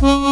Bye.